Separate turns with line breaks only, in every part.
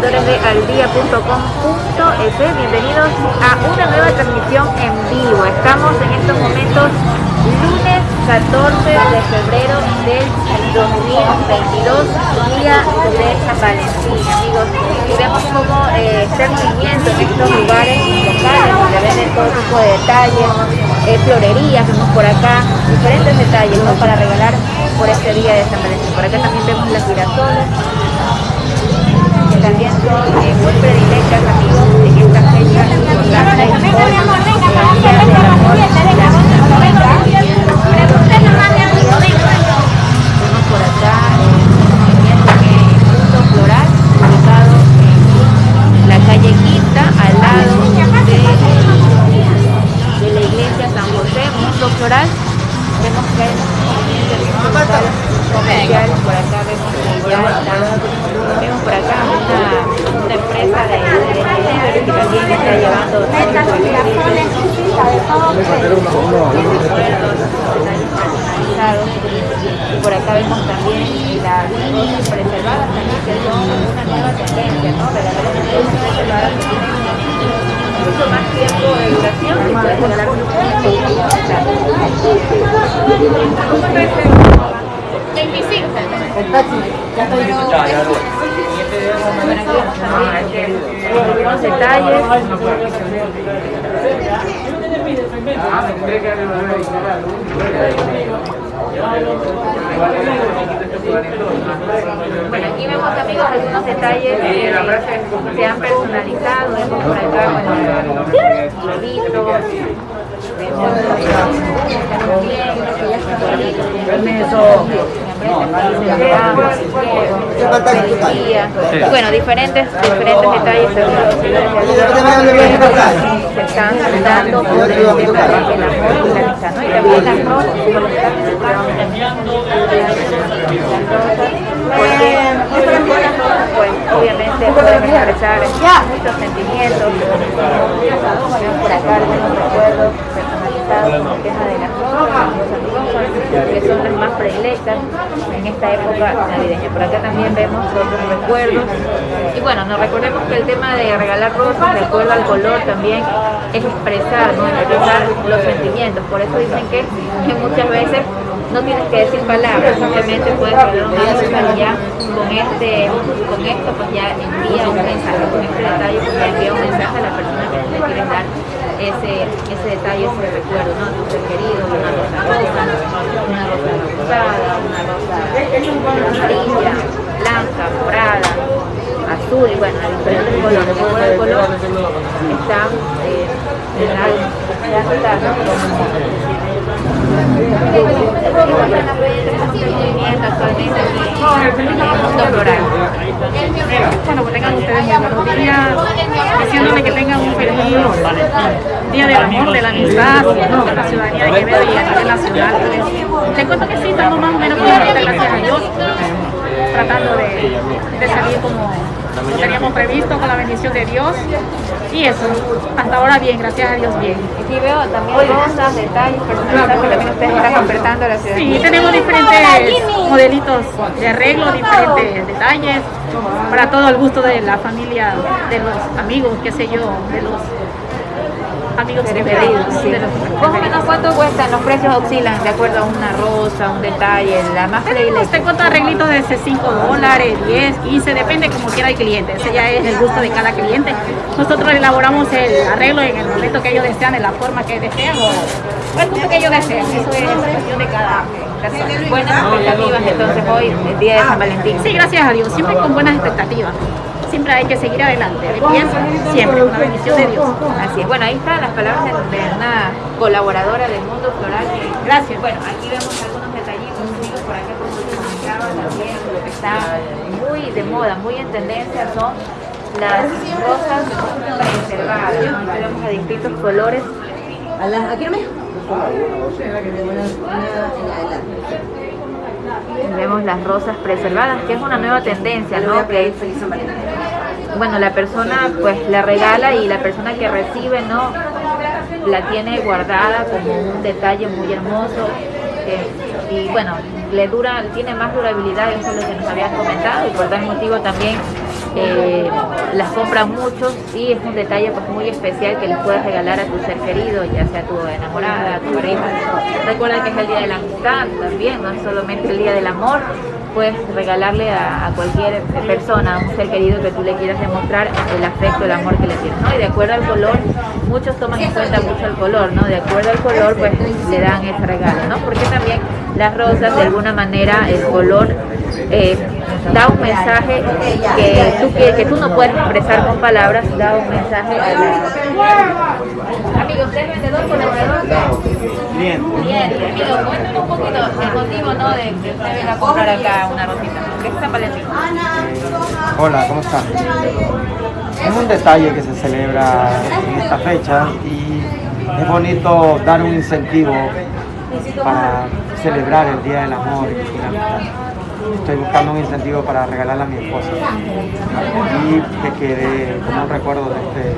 seguidores de. Bienvenidos a una nueva transmisión en vivo. Estamos en estos momentos lunes 14 de febrero del 2022, día de San Valentín, amigos. Y vemos cómo eh, el en estos lugares locales donde venden todo tipo de detalles, eh, florerías, vemos por acá diferentes detalles ¿no? para regalar por este día de San Valentín. Por acá también vemos las girasoles, también eh, muy predilectas, amigos, en esta fecha importante hoy, el día del amor y la amistad. Vemos por acá eh, un punto floral ubicado en la calle Quinta, al lado de, de la iglesia San José, Mundo Floral. Vemos que hay un movimiento principal comercial, por acá vemos que ya está, vemos por acá una, una empresa de, de delivery que también está llevando todo tipo de servicios. Y por acá vemos también las rosas preservadas también que son una nueva tendencia, ¿no? Regalar las rosas preservadas que tienen mucho más tiempo de duración y puedes regalar ¿Cómo está este? 25. Bueno, aquí vemos también Bueno, aquí vemos amigos algunos detalles que se han personalizado, por acá, y bueno, diferentes, diferentes detalles se están dando por el tema del amor la ¿no? Y también las rosas, pues, obviamente pueden expresar muchos sentimientos, por acá recuerdos personalizados con el tema de las rosas, los amigos son, que son las más predilectas en esta época navideña. Por acá también vemos otros recuerdos. Y bueno, nos recordemos que el tema de regalar rosas, de acuerdo al color, también es expresar, ¿no? expresar los sentimientos. Por eso dicen que, que muchas veces no tienes que decir palabras, simplemente puedes regalar una rosa ya con, este, con esto pues ya envía un mensaje, con este detalle pues ya envía un mensaje a la persona que le quieres dar ese, ese detalle, ese recuerdo, ¿no? Tu ser querido, una rosa rosa, una rosa rosada, una rosa amarilla, blanca, morada, azul y bueno, diferentes colores. Acuerdo al color está eh, en la, ya está, ¿no? actualmente aquí en el mundo floral.
Bueno, que tengan ustedes días, diciéndole que tengan un feliz día del amor, de la amistad, de la ciudadanía de Quevedo y a nivel nacional. Pues, te cuento que sí, estamos más o menos bien, gracias a Dios, tratando de, de salir como lo teníamos previsto con la bendición de Dios. Y eso, hasta ahora bien, gracias a Dios bien.
Aquí veo también rosas, detalles personalizados que también ustedes están ofertando a la ciudad.
Sí, tenemos diferentes modelitos de arreglo, diferentes detalles, para todo el gusto de la familia, de los amigos, qué sé yo, de los amigos
preferidos. Sí. Más o menos cuánto cuestan, los precios oscilan de acuerdo a una rosa, un detalle, la más
Tenemos, te cuento arreglitos de 5 dólares, 10, 15, depende como quiera el cliente, ese ya es el gusto de cada cliente. Nosotros elaboramos el arreglo en el momento que ellos desean, en la forma que desean o el gusto que ellos desean, eso es cuestión de cada
Buenas expectativas entonces hoy, el día de San Valentín.
Sí, gracias a Dios, siempre con buenas expectativas siempre hay que seguir adelante, siempre, con la bendición de Dios.
Así es, bueno, ahí están las palabras de, una colaboradora del mundo floral.
Gracias.
Bueno, aquí vemos algunos detallitos, amigos, por acá como comentaba también, lo que está muy de moda, muy en tendencia son las rosas preservadas, vemos a distintos colores.
¿Aquí no me?
Vemos las rosas preservadas, que es una nueva tendencia, ¿no? Que bueno, la persona pues la regala y la persona que recibe, ¿no? La tiene guardada como un detalle muy hermoso. eh, y bueno, le dura, tiene más durabilidad, eso es lo que nos habían comentado, y por tal motivo también eh, las compran muchos y es un detalle pues, muy especial que les puedes regalar a tu ser querido, ya sea tu enamorada, tu pareja. Recuerda que es el día de la amistad también, no es solamente el día del amor, puedes regalarle a, cualquier persona, a un ser querido que tú le quieras demostrar el afecto, el amor que le tienes, ¿no? Y de acuerdo al color, muchos toman en cuenta mucho el color, ¿no? De acuerdo al color, pues le dan ese regalo, ¿no? Porque también las rosas, de alguna manera, el color eh, da un mensaje que tú, que, tú no puedes expresar con palabras, da un mensaje a la... Amigo, ¿usted es vendedor colaborador? Bien. Bien, amigo, cuéntame un poquito el motivo ¿no? de que usted venga a comprar acá una rosita. ¿Qué está Valentín?
Hola, ¿cómo estás? Es un detalle que se celebra en esta fecha y es bonito dar un incentivo para celebrar el Día del Amor y la amistad estoy buscando un incentivo para regalarle a mi esposa y que quede como un recuerdo de este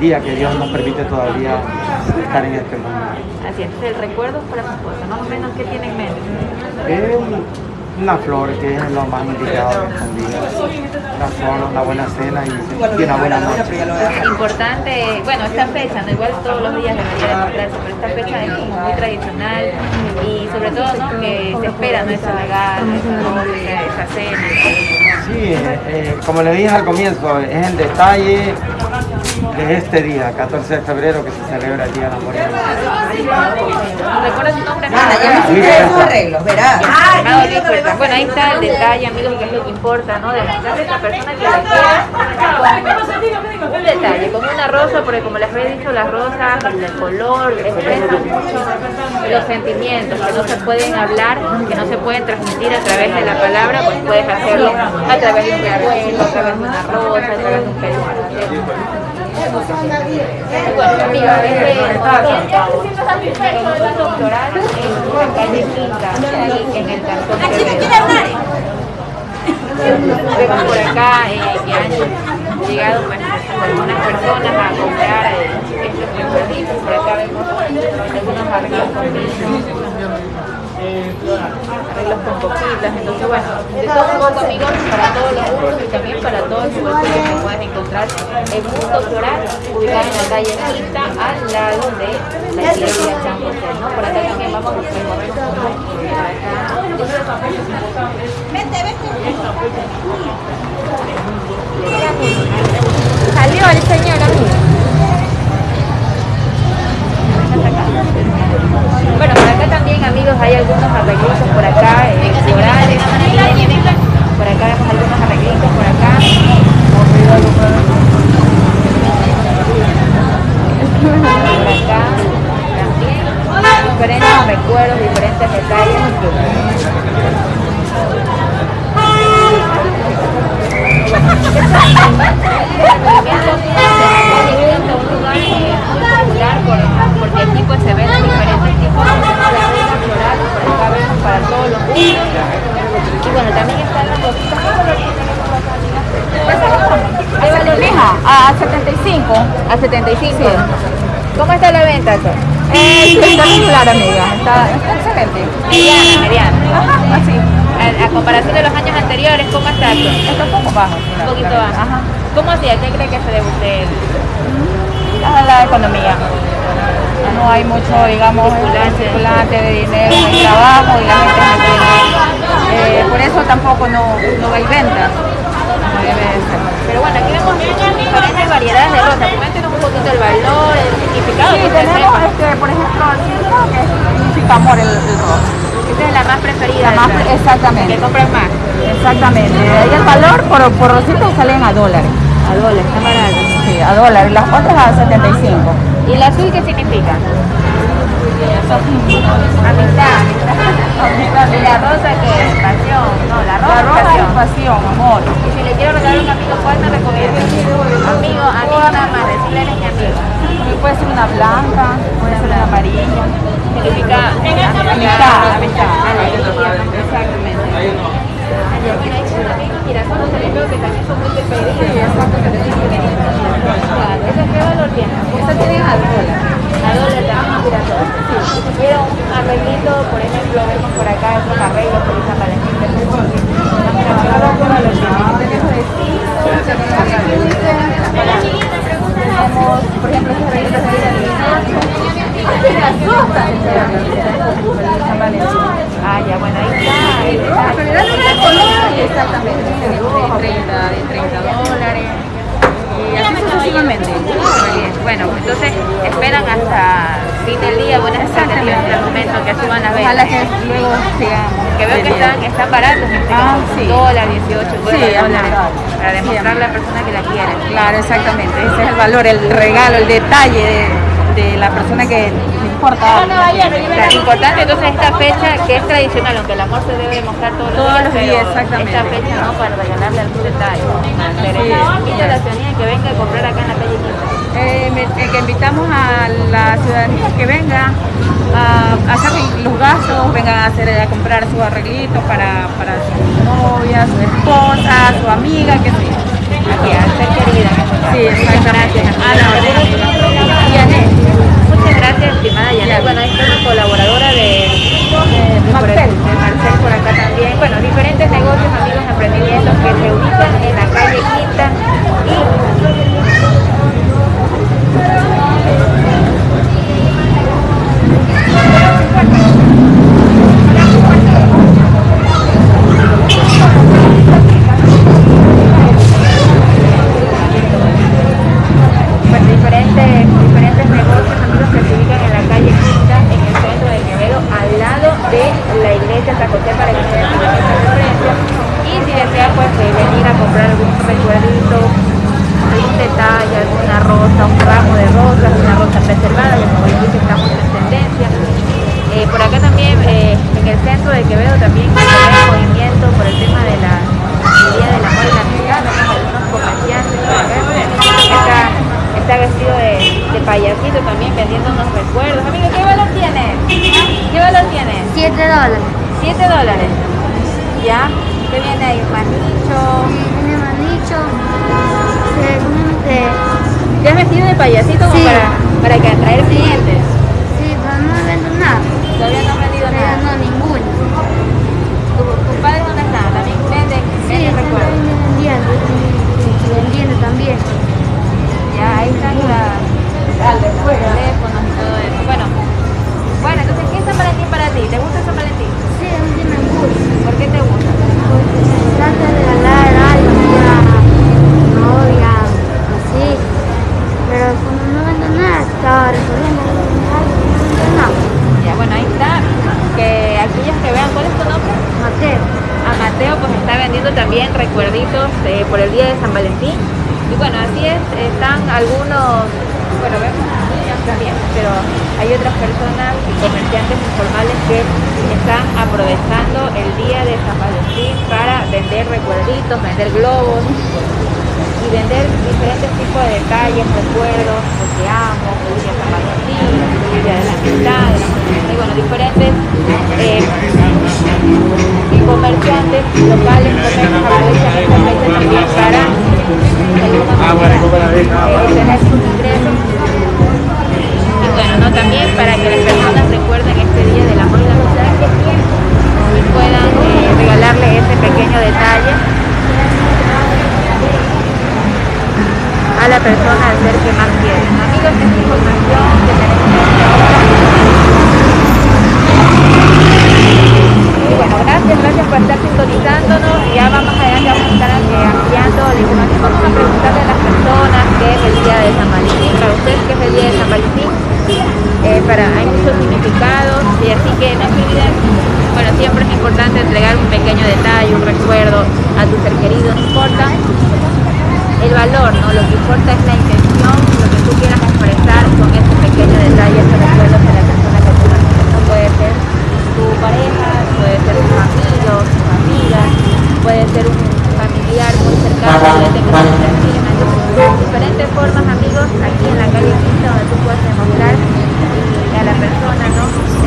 día que Dios nos permite todavía estar en este mundo.
Así es, el recuerdo para su esposa, más o menos, ¿qué tiene en mente?
Una flor que es lo más indicado. Una flor, una buena cena y, una buena noche.
Importante, bueno, esta fecha, no igual todos los días debería demostrarse, pero esta fecha es como muy tradicional y sobre todo ¿no? que se espera ¿no? esa regalo, esa esa cena.
Sí, eh, eh, como le dije al comienzo, es el detalle de este día, 14 de febrero, que se celebra el Día del Amor y
¿Recuerdas su nombre?
Nada, ya me arreglos, verás.
Ah, bueno, ahí está el detalle, amigos, que es lo que importa, ¿no? Demostrarle a esa persona que la quiere un detalle, como una rosa, porque como les había dicho, las rosas, el color, expresan mucho los sentimientos que no se pueden hablar, que no se pueden transmitir a través de la palabra, pues puedes hacerlo a través de un recuerdo, a través de una rosa, a través de un cariño. Bueno, amiga, desde el doctoral en la calle Quinta, en el cantón Vemos por acá que han llegado algunas personas a comprar estos recuerditos. Por acá vemos algunos con arreglos con coquitas, entonces bueno, de todo un poco amigos para todos los gustos y también para todos los gustos que puedes encontrar en Mundo Floral, ubicado en la calle Quinta, al lado de la iglesia San José, ¿no? Por acá también vamos a recorrer un poco. Vente, vente. Salió el señor amigo. Bueno, por acá también, amigos, hay algunos arreglitos por acá, eh, florales. Por acá vemos algunos arreglitos por acá. Por acá también. Diferentes recuerdos, diferentes detalles. porque aquí pues se ven diferentes tipos de floral, por acá vemos para gustos. Y bueno, también están las cositas. ¿Qué valor mija? A 75. A 75. ¿Cómo está la venta?
Eh, está regular, amiga. Está, excelente.
Mediana, mediana. Ajá, así. A, comparación de los años anteriores, ¿cómo está esto?
Está un poco bajo.
Un poquito bajo. Ajá. ¿Cómo hacía? ¿Qué cree que se debe usted?
La, la economía no hay mucho, digamos, circulante de dinero el trabajo y la gente no tiene. Eh, por eso tampoco no, no hay ventas.
Pero bueno, aquí vemos diferentes variedades de rosas. Cuéntenos un poquito el valor, el significado.
Sí, tenemos, este, por ejemplo, el que significa amor el, el rosa.
Esta es la más preferida.
La más, exactamente.
Que compran más.
Exactamente. Ahí el valor por, por rositas salen a dólares.
A dólares, está barato.
Sí, a dólares. Las otras a 75.
¿Y el azul qué significa? Amistad. ¿Y la rosa qué es? Pasión. No, la rosa,
la rosa es pasión, amor.
Y si le quiero regalar a un amigo, ¿cuál me recomienda? Amigo, amigo nada más, decirle eres mi amigo.
Puede ser una blanca, puede ser una amarilla.
Significa
amistad. Amistad.
Exactamente. Mira, hay también girasoles que también son muy preferidos. Sí, exacto. ¿Esa qué valor tiene?
Esa tiene a dólar.
A dólar también girasol. Sí. Si tuviera un arreglito, por ejemplo, vemos por acá estos arreglos por esa Valentín de ¿Qué valor tiene? Ah, ya, bueno, ahí está.
En realidad no es color, exactamente. De 30, de 30 dólares. Y así sucesivamente.
Muy bien. Bueno, entonces esperan hasta fin del día, buenas expectativas hasta el momento que suban las
Ojalá
ventas.
que luego sigamos.
Que veo que están, están baratos,
Ah, sí.
dólar, 18
Sí,
dólares, para demostrar a la persona que la quiere.
Claro, exactamente. Ese es el valor, el regalo, el detalle de, de la persona que importa.
Claro, importante entonces esta fecha que es tradicional, aunque el amor se debe demostrar todos los
Todos
días,
los días,
pero
exactamente.
esta fecha no para regalarle algún detalle. Hacer
Sí.
a la ciudadanía que venga a comprar acá en la calle Quinta.
Eh, eh, que invitamos a la ciudadanía que venga a hacer los gastos, vengan a, hacer, a comprar sus arreglitos para, para su novia, su esposa, su amiga, que yo.
Aquí, a ser querida.
Sí, exactamente. A la.
Yanet. Muchas gracias, estimada Yanet. Bueno, esta es una colaboradora de, de, de
Marcel.
de Marcel por acá también. Bueno, diferentes negocios, amigos, emprendimientos que se ubican en la calle Quinta y pues, diferentes, diferentes negocios, amigos, que se ubican en la calle Quinta, en el centro de Quevedo, al lado de la iglesia San José para que se den esta referencia. Y si desean, pues, eh, venir a comprar algún recuerdito, algún detalle, alguna rosa, un ramo de rosas, una rosa preservada, que como les dije, estamos en tendencia. Eh, por acá también, eh, en el centro de Quevedo, también hay movimiento por el tema de la el Día del Amor y la Amistad, vemos algunos comerciantes por acá. Está, está vestido de, de payasito también vendiendo unos recuerdos. Amigo, ¿qué valor tiene? ¿Qué valor tiene?
7 dólares.
7 dólares. ¿Ya? ¿Qué viene ahí? Manicho.
Tiene manicho. eh, ¿cómo se dice?
¿Te has vestido de payasito como
Sí.
para, para que atraer clientes?
Sí, pero no vendo nada.
Todavía no has vendido
Pero
nada.
no, ninguno.
¿Tu- ¿Tus padres dónde están? ¿También venden?
Sí,
¿Venden
están
recuerdos?
vendiendo. y Vendiendo también.
Ya, ahí están las, los teléfonos y todo eso. Bueno, bueno, entonces, ¿qué es San Valentín para ti? ¿Te gusta San Valentín?
Sí, a mí me gusta.
¿Por qué te gusta?
Porque se trata de regalar algo así a novia, así. Pero como no vendo nada, estaba resolviendo algo, no vendo nada.
Ya, bueno, ahí está. Que aquellos que vean, ¿cuál es tu nombre?
Mateo.
A Mateo pues está vendiendo también recuerditos eh, por el día de San Valentín. Y bueno, así es, están algunos, bueno, vemos niños también, pero hay otras personas y comerciantes informales que están aprovechando el día de San Valentín para vender recuerditos, vender globos y vender diferentes tipos de detalles, recuerdos, lo que amo, feliz día de San Valentín, feliz día de la amistad, y bueno, diferentes eh, y comerciantes locales, comercios aprovechan esta fecha también para eh, obtener sus ingresos y bueno, ¿no? también para que las personas recuerden este día del amor y la amistad que tienen y puedan eh, regalarle ese pequeño detalle a la persona al ser que más quieren. Amigos, esta información que tenemos. Y bueno, gracias, gracias por estar sintonizándonos. Ya vamos adelante, vamos a estar ampliando la información. Vamos a preguntarle a las personas qué es el día de San Valentín. Para ustedes, ¿qué es el día de San Valentín? Eh, para, hay muchos significados y así que no olviden, bueno, siempre es importante entregar un pequeño detalle, un recuerdo a tu ser querido, no importa el valor, ¿no? Lo que importa es la intención, lo que tú quieras expresar con este pequeño detalle, este recuerdo para la persona que tú no puede ser tu pareja, puede ser tus amigos, tus amigas, puede ser un familiar muy cercano que te. Entonces, diferentes formas, amigos, aquí en la calle Quinta, donde tú puedes demostrar a la persona, ¿no?